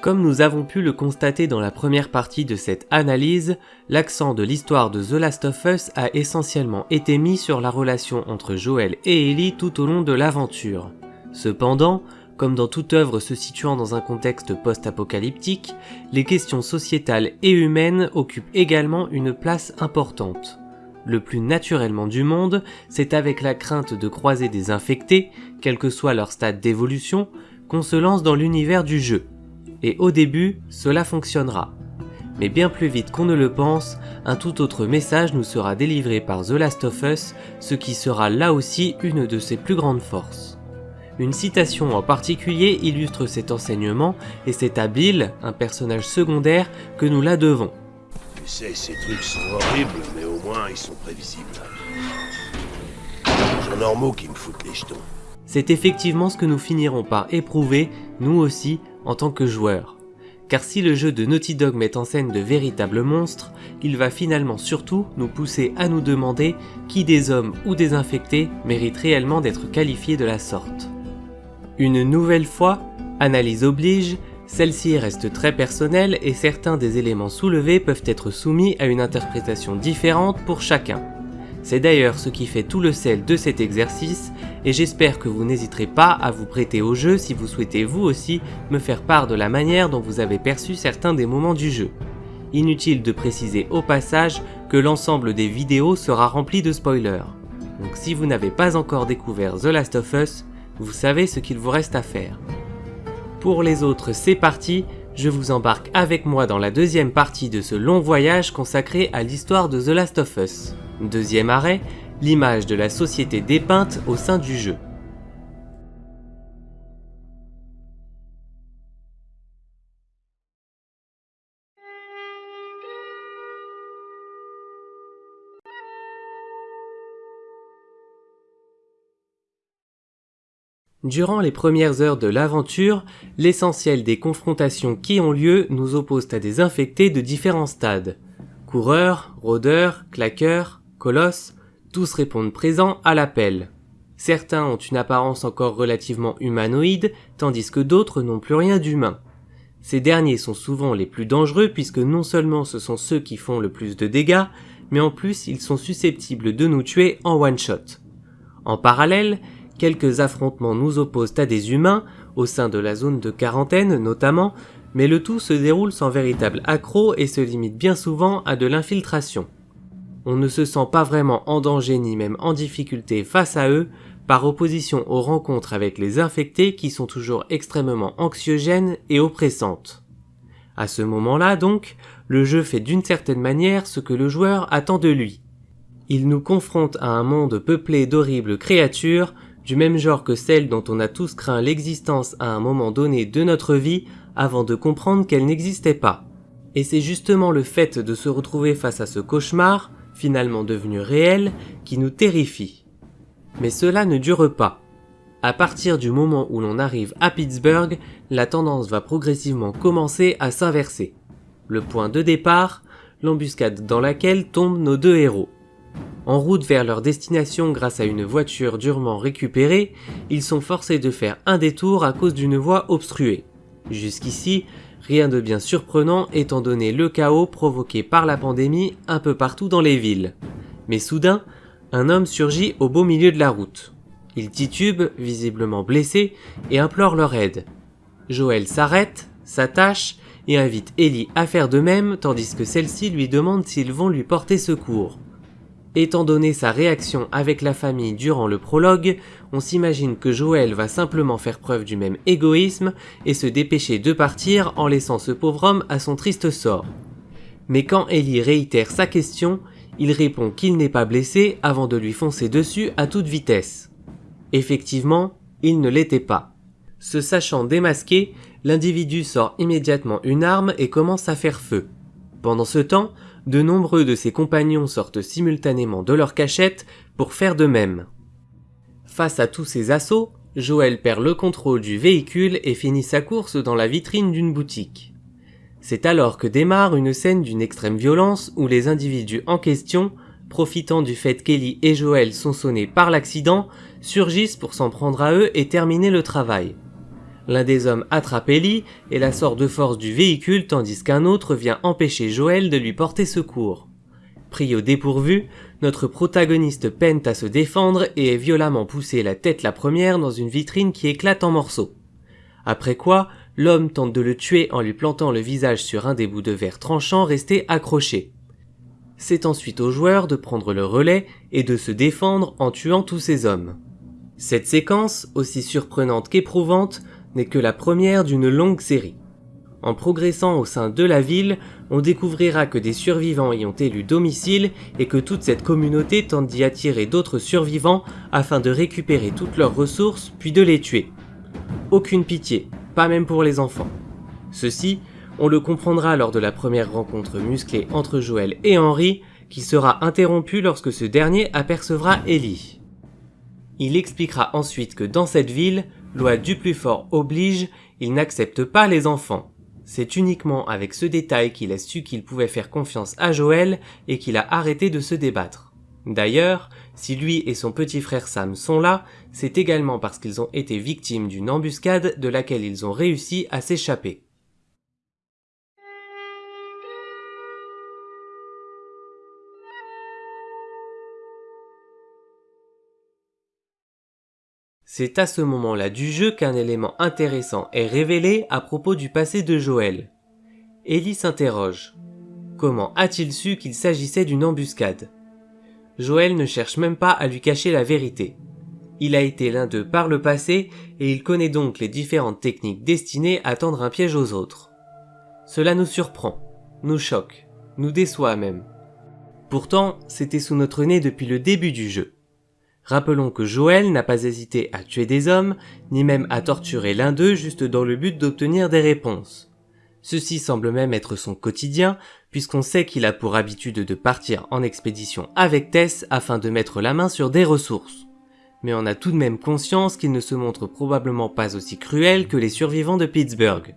Comme nous avons pu le constater dans la première partie de cette analyse, l'accent de l'histoire de The Last of Us a essentiellement été mis sur la relation entre Joel et Ellie tout au long de l'aventure. Cependant, comme dans toute œuvre se situant dans un contexte post-apocalyptique, les questions sociétales et humaines occupent également une place importante. Le plus naturellement du monde, c'est avec la crainte de croiser des infectés, quel que soit leur stade d'évolution, qu'on se lance dans l'univers du jeu et au début, cela fonctionnera. Mais bien plus vite qu'on ne le pense, un tout autre message nous sera délivré par The Last of Us, ce qui sera là aussi une de ses plus grandes forces. Une citation en particulier illustre cet enseignement, et c'est à Bill, un personnage secondaire, que nous la devons. Tu sais, ces trucs sont horribles, mais au moins ils sont prévisibles. Normaux qui me foutent les jetons. C'est effectivement ce que nous finirons par éprouver, nous aussi, en tant que joueurs. Car si le jeu de Naughty Dog met en scène de véritables monstres, il va finalement surtout nous pousser à nous demander qui des hommes ou des infectés mérite réellement d'être qualifié de la sorte. Une nouvelle fois, analyse oblige, celle-ci reste très personnelle et certains des éléments soulevés peuvent être soumis à une interprétation différente pour chacun. C'est d'ailleurs ce qui fait tout le sel de cet exercice et j'espère que vous n'hésiterez pas à vous prêter au jeu si vous souhaitez vous aussi me faire part de la manière dont vous avez perçu certains des moments du jeu. Inutile de préciser au passage que l'ensemble des vidéos sera rempli de spoilers. Donc si vous n'avez pas encore découvert The Last of Us, vous savez ce qu'il vous reste à faire. Pour les autres, c'est parti, je vous embarque avec moi dans la deuxième partie de ce long voyage consacré à l'histoire de The Last of Us. Deuxième arrêt, l'image de la société dépeinte au sein du jeu. Durant les premières heures de l'aventure, l'essentiel des confrontations qui ont lieu nous opposent à des infectés de différents stades. Coureurs, rôdeurs, claqueurs, Colosses, tous répondent présents à l'appel. Certains ont une apparence encore relativement humanoïde, tandis que d'autres n'ont plus rien d'humain. Ces derniers sont souvent les plus dangereux puisque non seulement ce sont ceux qui font le plus de dégâts, mais en plus ils sont susceptibles de nous tuer en one shot. En parallèle, quelques affrontements nous opposent à des humains, au sein de la zone de quarantaine notamment, mais le tout se déroule sans véritable accroc et se limite bien souvent à de l'infiltration on ne se sent pas vraiment en danger ni même en difficulté face à eux, par opposition aux rencontres avec les infectés qui sont toujours extrêmement anxiogènes et oppressantes. À ce moment-là donc, le jeu fait d'une certaine manière ce que le joueur attend de lui. Il nous confronte à un monde peuplé d'horribles créatures, du même genre que celles dont on a tous craint l'existence à un moment donné de notre vie avant de comprendre qu'elles n'existaient pas. Et c'est justement le fait de se retrouver face à ce cauchemar, finalement devenu réel, qui nous terrifie. Mais cela ne dure pas. À partir du moment où l'on arrive à Pittsburgh, la tendance va progressivement commencer à s'inverser. Le point de départ, l'embuscade dans laquelle tombent nos deux héros. En route vers leur destination grâce à une voiture durement récupérée, ils sont forcés de faire un détour à cause d'une voie obstruée. Jusqu'ici, Rien de bien surprenant étant donné le chaos provoqué par la pandémie un peu partout dans les villes. Mais soudain, un homme surgit au beau milieu de la route. Il titube, visiblement blessé, et implore leur aide. Joël s'arrête, s'attache et invite Ellie à faire de même tandis que celle-ci lui demande s'ils vont lui porter secours. Étant donné sa réaction avec la famille durant le prologue, on s'imagine que Joël va simplement faire preuve du même égoïsme et se dépêcher de partir en laissant ce pauvre homme à son triste sort. Mais quand Ellie réitère sa question, il répond qu'il n'est pas blessé avant de lui foncer dessus à toute vitesse. Effectivement, il ne l'était pas. Se sachant démasqué, l'individu sort immédiatement une arme et commence à faire feu. Pendant ce temps, de nombreux de ses compagnons sortent simultanément de leur cachette pour faire de même. Face à tous ces assauts, Joël perd le contrôle du véhicule et finit sa course dans la vitrine d'une boutique. C'est alors que démarre une scène d'une extrême violence où les individus en question, profitant du fait qu'Ellie et Joël sont sonnés par l'accident, surgissent pour s'en prendre à eux et terminer le travail. L'un des hommes attrape Ellie et la sort de force du véhicule tandis qu'un autre vient empêcher Joël de lui porter secours. Pris au dépourvu, notre protagoniste peine à se défendre et est violemment poussé la tête la première dans une vitrine qui éclate en morceaux. Après quoi, l'homme tente de le tuer en lui plantant le visage sur un des bouts de verre tranchant resté accroché. C'est ensuite au joueur de prendre le relais et de se défendre en tuant tous ces hommes. Cette séquence, aussi surprenante qu'éprouvante, n'est que la première d'une longue série. En progressant au sein de la ville, on découvrira que des survivants y ont élu domicile et que toute cette communauté tente d'y attirer d'autres survivants afin de récupérer toutes leurs ressources puis de les tuer. Aucune pitié, pas même pour les enfants. Ceci, on le comprendra lors de la première rencontre musclée entre Joël et Henry, qui sera interrompue lorsque ce dernier apercevra Ellie. Il expliquera ensuite que dans cette ville, loi du plus fort oblige, il n'accepte pas les enfants. C'est uniquement avec ce détail qu'il a su qu'il pouvait faire confiance à Joël et qu'il a arrêté de se débattre. D'ailleurs, si lui et son petit frère Sam sont là, c'est également parce qu'ils ont été victimes d'une embuscade de laquelle ils ont réussi à s'échapper. C'est à ce moment-là du jeu qu'un élément intéressant est révélé à propos du passé de Joël. Ellie s'interroge. Comment a-t-il su qu'il s'agissait d'une embuscade? Joël ne cherche même pas à lui cacher la vérité. Il a été l'un d'eux par le passé et il connaît donc les différentes techniques destinées à tendre un piège aux autres. Cela nous surprend, nous choque, nous déçoit même. Pourtant, c'était sous notre nez depuis le début du jeu. Rappelons que Joël n'a pas hésité à tuer des hommes, ni même à torturer l'un d'eux juste dans le but d'obtenir des réponses. Ceci semble même être son quotidien, puisqu'on sait qu'il a pour habitude de partir en expédition avec Tess afin de mettre la main sur des ressources. Mais on a tout de même conscience qu'il ne se montre probablement pas aussi cruel que les survivants de Pittsburgh.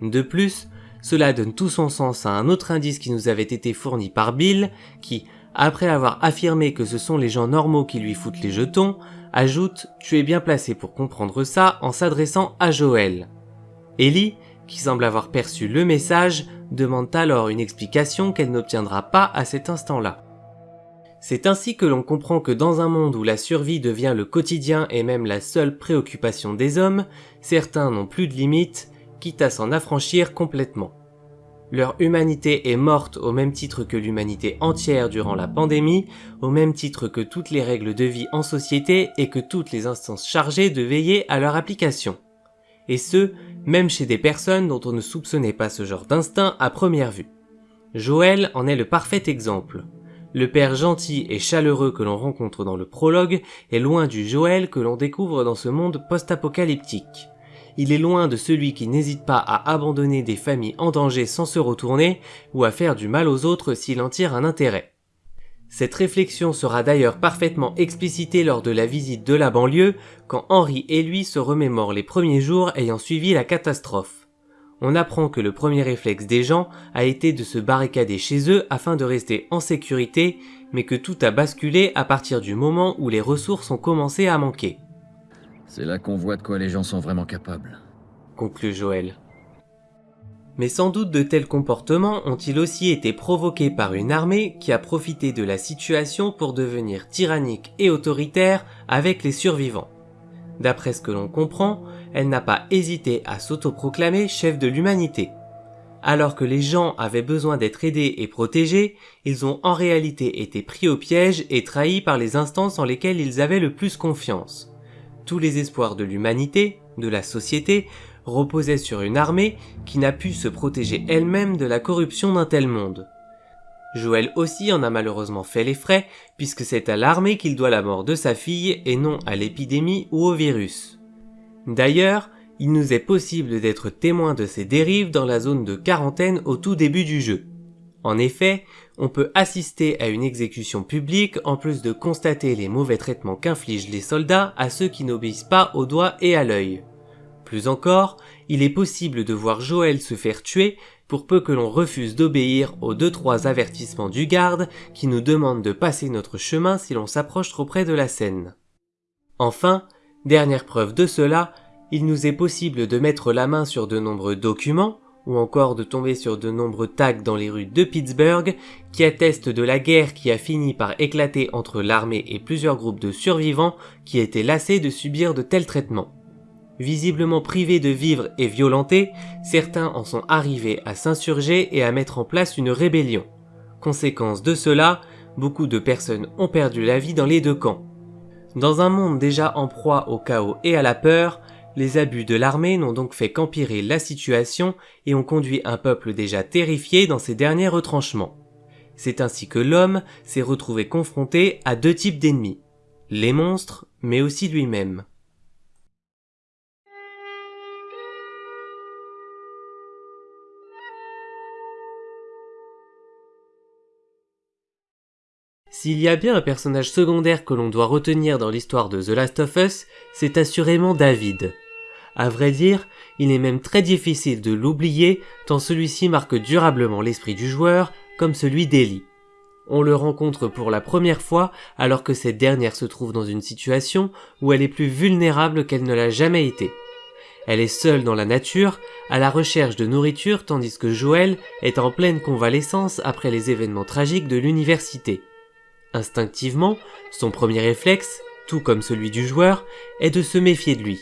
De plus, cela donne tout son sens à un autre indice qui nous avait été fourni par Bill, qui, après avoir affirmé que ce sont les gens normaux qui lui foutent les jetons, ajoute « Tu es bien placé pour comprendre ça » en s'adressant à Joël. Ellie, qui semble avoir perçu le message, demande alors une explication qu'elle n'obtiendra pas à cet instant-là. C'est ainsi que l'on comprend que dans un monde où la survie devient le quotidien et même la seule préoccupation des hommes, certains n'ont plus de limites, quitte à s'en affranchir complètement. Leur humanité est morte au même titre que l'humanité entière durant la pandémie, au même titre que toutes les règles de vie en société et que toutes les instances chargées de veiller à leur application. Et ce, même chez des personnes dont on ne soupçonnait pas ce genre d'instinct à première vue. Joël en est le parfait exemple. Le père gentil et chaleureux que l'on rencontre dans le prologue est loin du Joël que l'on découvre dans ce monde post-apocalyptique il est loin de celui qui n'hésite pas à abandonner des familles en danger sans se retourner ou à faire du mal aux autres s'il en tire un intérêt. Cette réflexion sera d'ailleurs parfaitement explicitée lors de la visite de la banlieue quand Henri et lui se remémorent les premiers jours ayant suivi la catastrophe. On apprend que le premier réflexe des gens a été de se barricader chez eux afin de rester en sécurité, mais que tout a basculé à partir du moment où les ressources ont commencé à manquer. C'est là qu'on voit de quoi les gens sont vraiment capables. Conclut Joël. Mais sans doute de tels comportements ont-ils aussi été provoqués par une armée qui a profité de la situation pour devenir tyrannique et autoritaire avec les survivants. D'après ce que l'on comprend, elle n'a pas hésité à s'autoproclamer chef de l'humanité. Alors que les gens avaient besoin d'être aidés et protégés, ils ont en réalité été pris au piège et trahis par les instances en lesquelles ils avaient le plus confiance tous les espoirs de l'humanité, de la société, reposaient sur une armée qui n'a pu se protéger elle-même de la corruption d'un tel monde. Joël aussi en a malheureusement fait les frais, puisque c'est à l'armée qu'il doit la mort de sa fille et non à l'épidémie ou au virus. D'ailleurs, il nous est possible d'être témoins de ces dérives dans la zone de quarantaine au tout début du jeu. En effet, on peut assister à une exécution publique en plus de constater les mauvais traitements qu'infligent les soldats à ceux qui n'obéissent pas au doigt et à l'œil. Plus encore, il est possible de voir Joël se faire tuer pour peu que l'on refuse d'obéir aux deux trois avertissements du garde qui nous demande de passer notre chemin si l'on s'approche trop près de la scène. Enfin, dernière preuve de cela, il nous est possible de mettre la main sur de nombreux documents, ou encore de tomber sur de nombreux tags dans les rues de Pittsburgh qui attestent de la guerre qui a fini par éclater entre l'armée et plusieurs groupes de survivants qui étaient lassés de subir de tels traitements. Visiblement privés de vivre et violentés, certains en sont arrivés à s'insurger et à mettre en place une rébellion. Conséquence de cela, beaucoup de personnes ont perdu la vie dans les deux camps. Dans un monde déjà en proie au chaos et à la peur, les abus de l'armée n'ont donc fait qu'empirer la situation et ont conduit un peuple déjà terrifié dans ses derniers retranchements. C'est ainsi que l'homme s'est retrouvé confronté à deux types d'ennemis, les monstres, mais aussi lui-même. S'il y a bien un personnage secondaire que l'on doit retenir dans l'histoire de The Last of Us, c'est assurément David. À vrai dire, il est même très difficile de l'oublier tant celui-ci marque durablement l'esprit du joueur comme celui d'Ellie. On le rencontre pour la première fois alors que cette dernière se trouve dans une situation où elle est plus vulnérable qu'elle ne l'a jamais été. Elle est seule dans la nature, à la recherche de nourriture tandis que Joël est en pleine convalescence après les événements tragiques de l'université. Instinctivement, son premier réflexe, tout comme celui du joueur, est de se méfier de lui.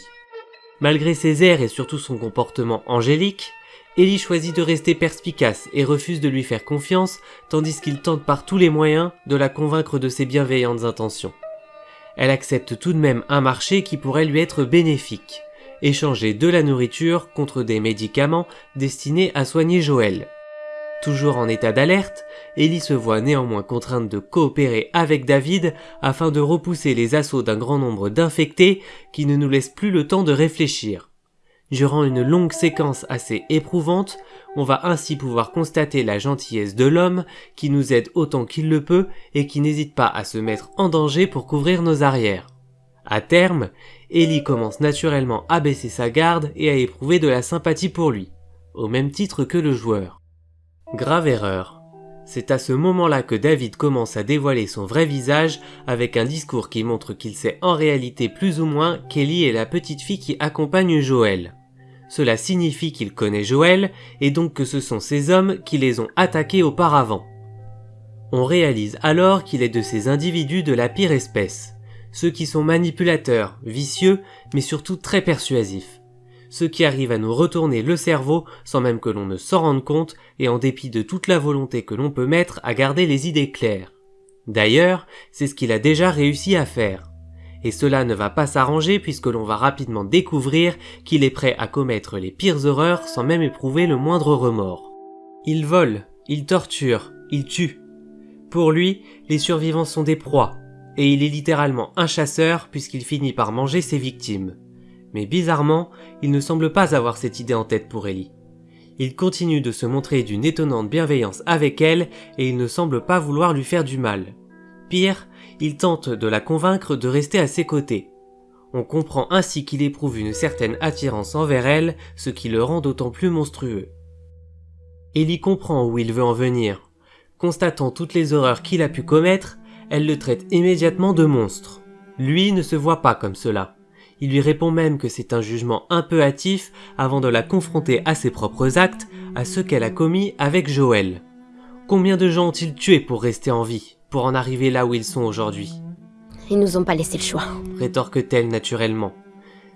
Malgré ses airs et surtout son comportement angélique, Ellie choisit de rester perspicace et refuse de lui faire confiance tandis qu'il tente par tous les moyens de la convaincre de ses bienveillantes intentions. Elle accepte tout de même un marché qui pourrait lui être bénéfique, échanger de la nourriture contre des médicaments destinés à soigner Joël. Toujours en état d'alerte, Ellie se voit néanmoins contrainte de coopérer avec David afin de repousser les assauts d'un grand nombre d'infectés qui ne nous laissent plus le temps de réfléchir. Durant une longue séquence assez éprouvante, on va ainsi pouvoir constater la gentillesse de l'homme qui nous aide autant qu'il le peut et qui n'hésite pas à se mettre en danger pour couvrir nos arrières. À terme, Ellie commence naturellement à baisser sa garde et à éprouver de la sympathie pour lui, au même titre que le joueur. Grave erreur. C'est à ce moment-là que David commence à dévoiler son vrai visage avec un discours qui montre qu'il sait en réalité plus ou moins qu'Ellie est la petite fille qui accompagne Joël. Cela signifie qu'il connaît Joël et donc que ce sont ces hommes qui les ont attaqués auparavant. On réalise alors qu'il est de ces individus de la pire espèce, ceux qui sont manipulateurs, vicieux, mais surtout très persuasifs ce qui arrive à nous retourner le cerveau sans même que l'on ne s'en rende compte et en dépit de toute la volonté que l'on peut mettre à garder les idées claires. D'ailleurs, c'est ce qu'il a déjà réussi à faire. Et cela ne va pas s'arranger puisque l'on va rapidement découvrir qu'il est prêt à commettre les pires horreurs sans même éprouver le moindre remords. Il vole, il torture, il tue. Pour lui, les survivants sont des proies, et il est littéralement un chasseur puisqu'il finit par manger ses victimes. Mais bizarrement, il ne semble pas avoir cette idée en tête pour Ellie. Il continue de se montrer d'une étonnante bienveillance avec elle et il ne semble pas vouloir lui faire du mal. Pire, il tente de la convaincre de rester à ses côtés. On comprend ainsi qu'il éprouve une certaine attirance envers elle, ce qui le rend d'autant plus monstrueux. Ellie comprend où il veut en venir. Constatant toutes les horreurs qu'il a pu commettre, elle le traite immédiatement de monstre. Lui ne se voit pas comme cela. Il lui répond même que c'est un jugement un peu hâtif avant de la confronter à ses propres actes, à ceux qu'elle a commis avec Joël. Combien de gens ont-ils tué pour rester en vie, pour en arriver là où ils sont aujourd'hui? Ils nous ont pas laissé le choix. Rétorque-t-elle naturellement.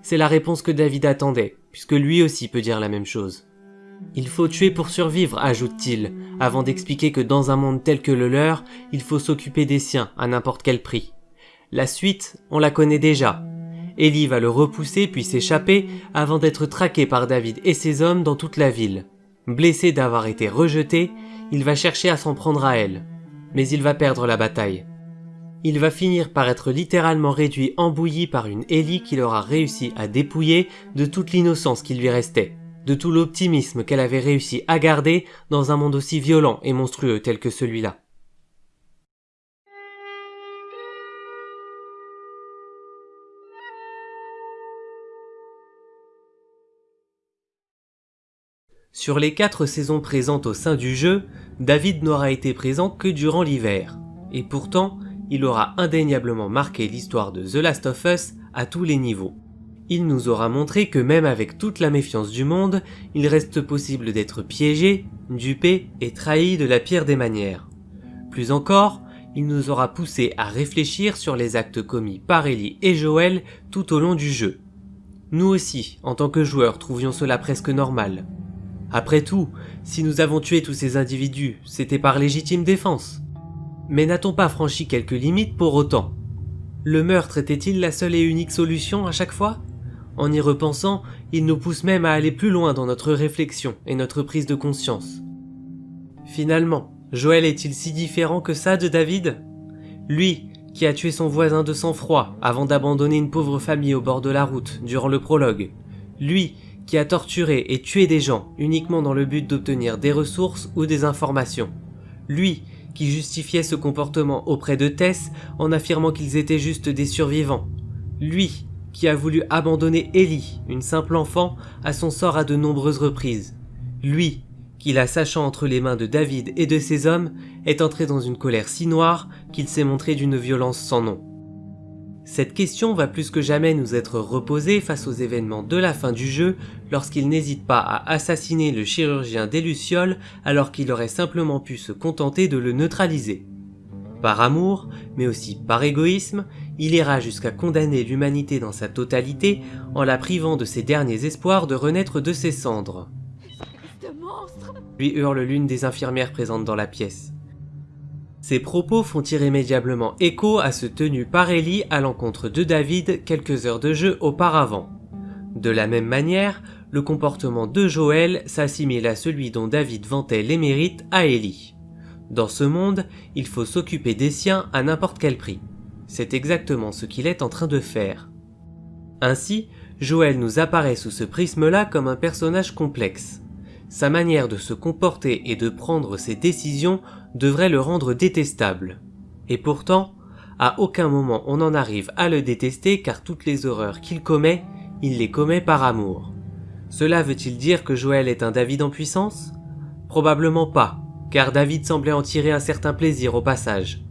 C'est la réponse que David attendait, puisque lui aussi peut dire la même chose. Il faut tuer pour survivre, ajoute-t-il, avant d'expliquer que dans un monde tel que le leur, il faut s'occuper des siens à n'importe quel prix. La suite, on la connaît déjà, Ellie va le repousser puis s'échapper avant d'être traqué par David et ses hommes dans toute la ville. Blessé d'avoir été rejeté, il va chercher à s'en prendre à elle. Mais il va perdre la bataille. Il va finir par être littéralement réduit en bouillie par une Ellie qu'il aura réussi à dépouiller de toute l'innocence qui lui restait, de tout l'optimisme qu'elle avait réussi à garder dans un monde aussi violent et monstrueux tel que celui-là. Sur les quatre saisons présentes au sein du jeu, David n'aura été présent que durant l'hiver. Et pourtant, il aura indéniablement marqué l'histoire de The Last of Us à tous les niveaux. il nous aura montré que même avec toute la méfiance du monde, il reste possible d'être piégé, dupé et trahi de la pire des manières. Plus encore, il nous aura poussé à réfléchir sur les actes commis par Ellie et Joël tout au long du jeu. Nous aussi, en tant que joueurs, trouvions cela presque normal. Après tout, si nous avons tué tous ces individus, c'était par légitime défense. Mais n'a-t-on pas franchi quelques limites pour autant? Le meurtre était-il la seule et unique solution à chaque fois? En y repensant, il nous pousse même à aller plus loin dans notre réflexion et notre prise de conscience. Finalement, Joël est-il si différent que ça de David? Lui, qui a tué son voisin de sang-froid avant d'abandonner une pauvre famille au bord de la route durant le prologue. Lui, qui a torturé et tué des gens uniquement dans le but d'obtenir des ressources ou des informations. Lui, qui justifiait ce comportement auprès de Tess en affirmant qu'ils étaient juste des survivants. Lui, qui a voulu abandonner Ellie, une simple enfant, à son sort à de nombreuses reprises. Lui, qui la sachant entre les mains de David et de ses hommes, est entré dans une colère si noire qu'il s'est montré d'une violence sans nom. Cette question va plus que jamais nous être reposée face aux événements de la fin du jeu lorsqu'il n'hésite pas à assassiner le chirurgien des Lucioles alors qu'il aurait simplement pu se contenter de le neutraliser. Par amour, mais aussi par égoïsme, il ira jusqu'à condamner l'humanité dans sa totalité en la privant de ses derniers espoirs de renaître de ses cendres lui hurle l'une des infirmières présentes dans la pièce. Ces propos font irrémédiablement écho à ce tenu par Ellie à l'encontre de David quelques heures de jeu auparavant. De la même manière, le comportement de Joël s'assimile à celui dont David vantait les mérites à Ellie. Dans ce monde, il faut s'occuper des siens à n'importe quel prix. C'est exactement ce qu'il est en train de faire. Ainsi, Joël nous apparaît sous ce prisme-là comme un personnage complexe. Sa manière de se comporter et de prendre ses décisions devrait le rendre détestable. Et pourtant, à aucun moment on en arrive à le détester car toutes les horreurs qu'il commet, il les commet par amour. Cela veut-il dire que Joël est un David en puissance? Probablement pas, car David semblait en tirer un certain plaisir au passage.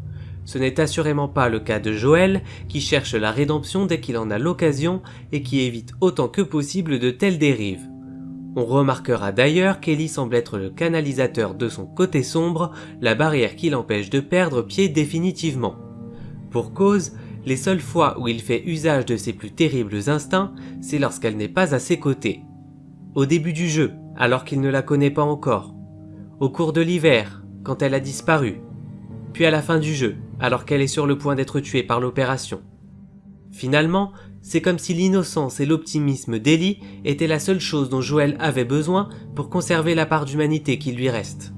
Ce n'est assurément pas le cas de Joël, qui cherche la rédemption dès qu'il en a l'occasion et qui évite autant que possible de telles dérives. On remarquera d'ailleurs qu'Ellie semble être le canalisateur de son côté sombre, la barrière qui l'empêche de perdre pied définitivement. Pour cause, les seules fois où il fait usage de ses plus terribles instincts, c'est lorsqu'elle n'est pas à ses côtés. Au début du jeu, alors qu'il ne la connaît pas encore. Au cours de l'hiver, quand elle a disparu. Puis à la fin du jeu, alors qu'elle est sur le point d'être tuée par l'opération. Finalement, c'est comme si l'innocence et l'optimisme d'Ellie étaient la seule chose dont Joël avait besoin pour conserver la part d'humanité qui lui reste.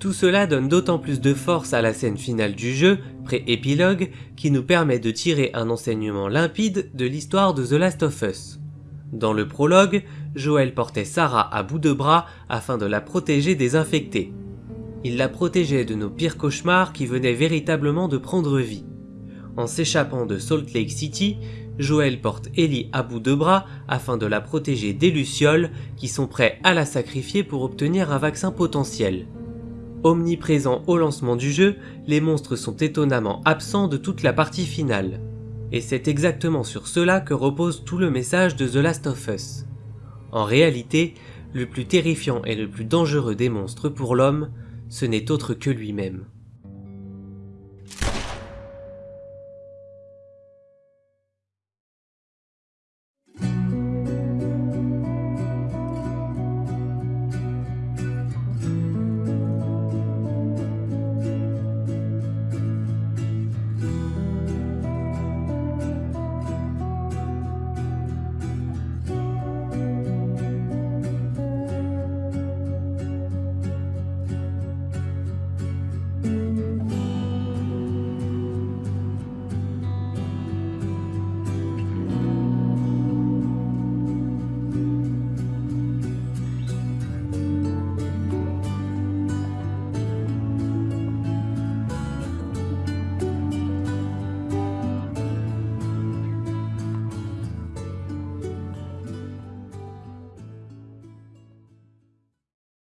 Tout cela donne d'autant plus de force à la scène finale du jeu, pré-épilogue, qui nous permet de tirer un enseignement limpide de l'histoire de The Last of Us. Dans le prologue, Joël portait Sarah à bout de bras afin de la protéger des infectés. Il la protégeait de nos pires cauchemars qui venaient véritablement de prendre vie. En s'échappant de Salt Lake City, Joël porte Ellie à bout de bras afin de la protéger des Lucioles qui sont prêts à la sacrifier pour obtenir un vaccin potentiel. Omniprésents au lancement du jeu, les monstres sont étonnamment absents de toute la partie finale. Et c'est exactement sur cela que repose tout le message de The Last of Us. En réalité, le plus terrifiant et le plus dangereux des monstres pour l'homme, ce n'est autre que lui-même.